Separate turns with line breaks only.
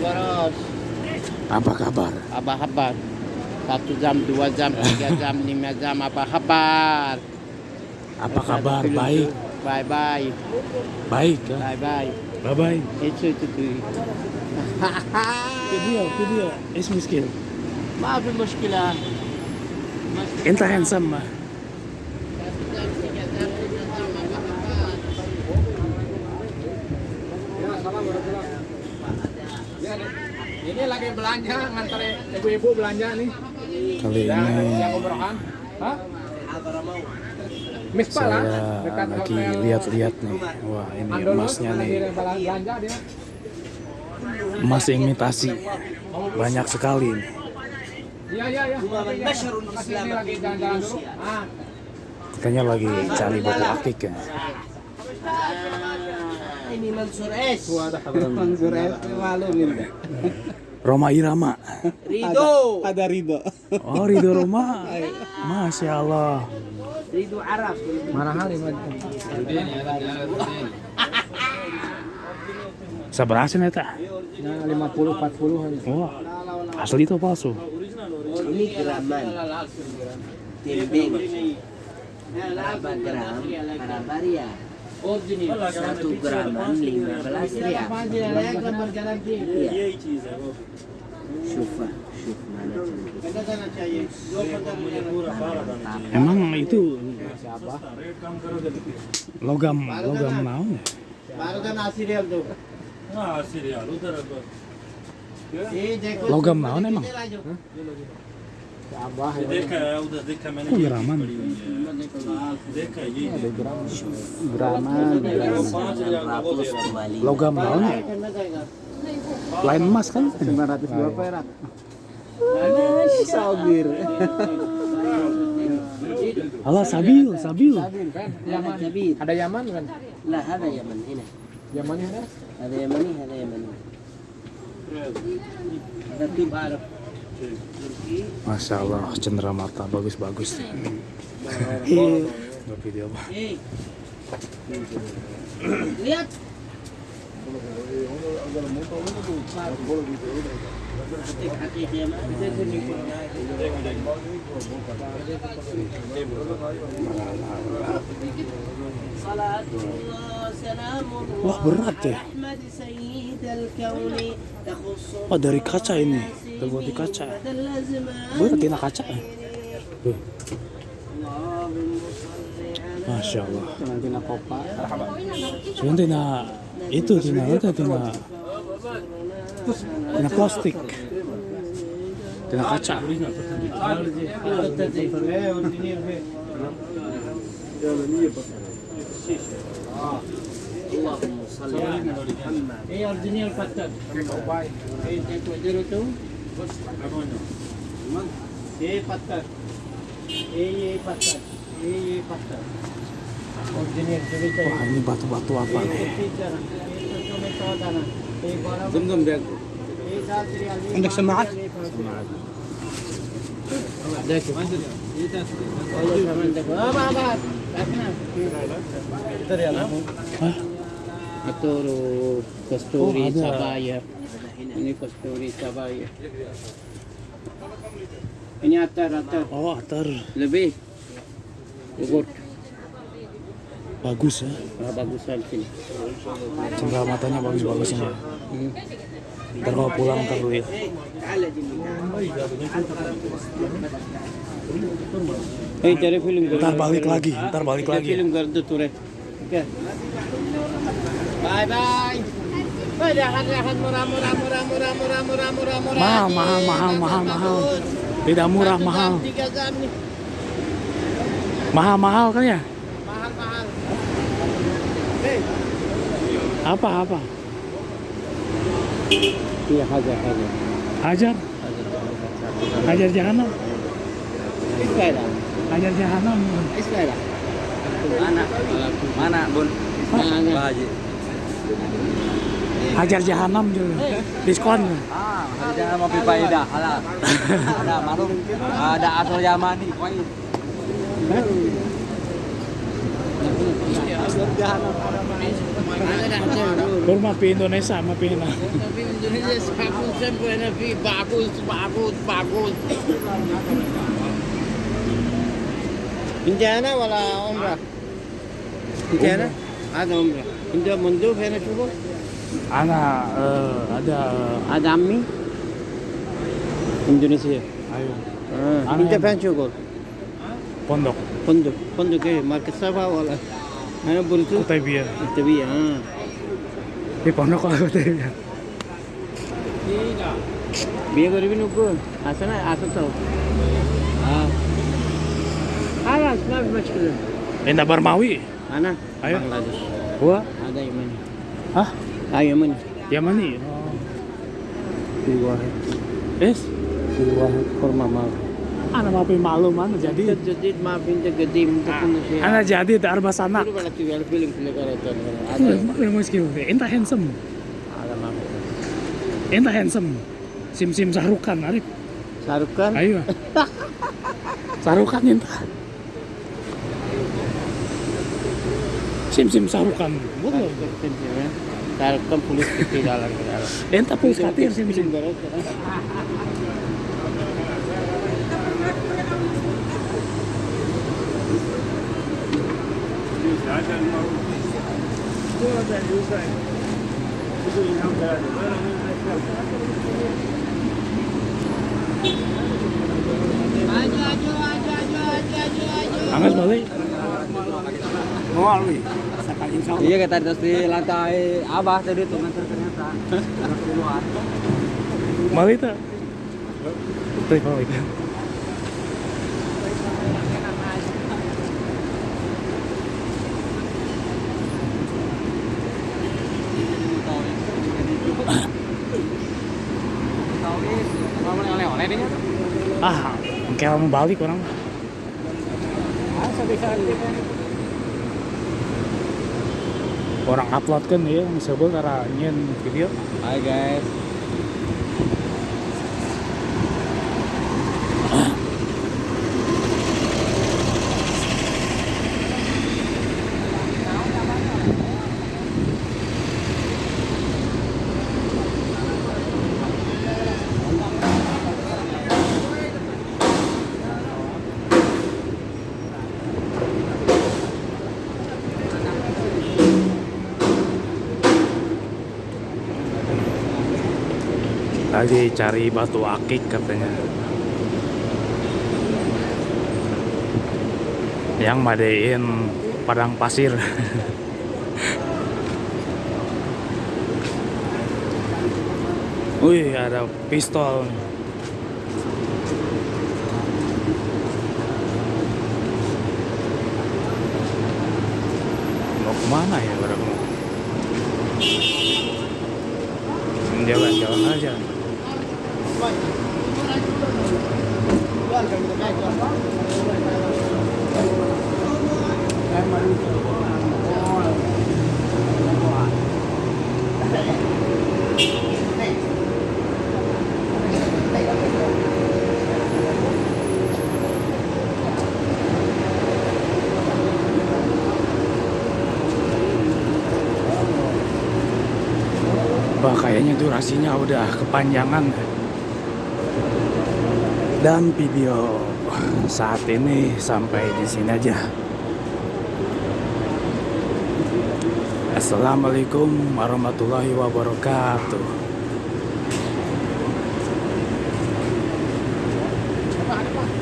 boros.
Apa kabar?
Apa kabar? Satu jam, dua jam, tiga jam, lima jam. Apa kabar?
Apa kabar?
Film
Baik.
tuh. Bye bye.
Baik ya.
Bye bye.
Bye bye.
Itu itu tuh.
Video, video. Is miskin.
ما في مشكلة.
Enta handsome
Ini lagi belanja ngantar ibu-ibu belanja nih.
Kali
Yang,
ini
yang umrohan. Hah? Mispa lah.
saya lagi lihat-lihat nih. Wah ini
Andolus,
emasnya nih.
belanja dia.
Emas imitasi. Banyak sekali nih.
Iya iya iya. Lagi jalan-jalan dulu. Ah,
Katanya lagi cari batu akik ya.
Ini Mansur S.
Mansur S malu minta.
Roma Irama.
Rido.
Ada Ridho.
Oh Ridho Roma. Masya Allah.
Rido Arab.
mana hal ini?
Seberapa sih neta?
Nah, 50 40 hari.
Wah, asli itu palsu.
Ini geraman. Timbing. Berapa gram? Berapa? satu graman 15 riak ya. iya Syufa,
Emang itu siapa? Logam, logam mau. Baru kan asirial tuh.
Nah, asirial
udah Logam
mau
emang. Graman. Kembali.
Logam naon ya? Lain emas kan?
902 perak. Sabir.
Allah sabil, sabil.
Ada Yaman kan?
Lah ada Yaman ini.
Yaman ini ada.
Ada Yaman ini, ada Yaman ini. Ada tim Arab.
Masya Allah, cendera mata bagus-bagus. Nggak video.
Lihat.
Wah berat ya. Wah dari kaca ini, terbuat di kaca. Berat tina kaca. Tuh, Masya Allah.
Tina.
Cuman tina itu tina itu tina tina plastik. Tina kaca.
اللهم صل على محمد. اي
Wah ini batu-batu apa nih?
Zumzum dek.
Anda
Ada. Kasturi sabaya. Ini kasturi sabaya. Ini atar atar.
Oh atar.
Lebih.
Bagus ya?
Nah, bagus kan.
Cendera matanya bagus-bagus. Ya? Hmm. Ntar kalau pulang ntar dulu ya.
Cari film.
Ntar balik lagi, ya. ntar balik lagi.
Film Gardu Ture. Oke. Bye bye. Mahal, mahal, murah murah murah
Tidak murah, mahal.
Tiga gram nih.
Mahal-mahal kan ya?
Mahal mahal.
Apa apa?
Iya hajar hajar.
Hajar, hajar jahanam,
Iskara.
hajar jahanam.
Iskara.
Mana? Mana, Bun? Haji.
Hajar jahanam juga. Diskon.
Ah, ada mau pipaida, halal. Ada marung, ada asal Yamani, koi.
Por mapi
Indonesia, m a p i n a Indiana wala ombra. Indiana ada ombra. Indo mundu pena chugo.
Ana ada
ada mi. Indonesia.
Ayo.
India
pena
cubo. cukup.
pondok
Pondok, pondok ke market apa wala. Ano burtu?
Kutai Biar.
Tapi ah.
Di pondok kalau Kutai Biar.
বিয়ে করবি নুকু আছে না আছে তো হ্যাঁ আর আসনা মুশকিল
Indah Barmawi.
আনা
Ayo.
Bangladesh
Gua?
ada Yaman
Hah?
ah Yaman
Yamani.
dua
Yes.
dua kurma mau
Ana mapi malu mana jadi.
jadi maafin je gede minta punya sih
Ana jadi ada arba sanak.
Itu bala tuh film film karakter ada
Ada muskil. Enta handsome.
ada maaf
Enta handsome. Sim sim sarukan Arif.
Shahrukh Khan
Ayo. sarukan enta. Sim sim sarukan.
Khan pulis kita dalam
Enta pun katir sim sim.
Iya kita terus di lantai abah tadi tuh nganter ternyata. Puluhan.
Balik tak? Tuh balik. Kayak mau balik orang. Orang upload kan ya, sebel karena nyen video.
Hai guys.
Lagi cari batu akik katanya. Yang madein padang pasir. Wih, ada pistol. Mau ke mana ya orang? Jalan-jalan aja. Wah, kayaknya durasinya udah kepanjangan. Dan video saat ini sampai di sini aja. Assalamualaikum warahmatullahi wabarakatuh.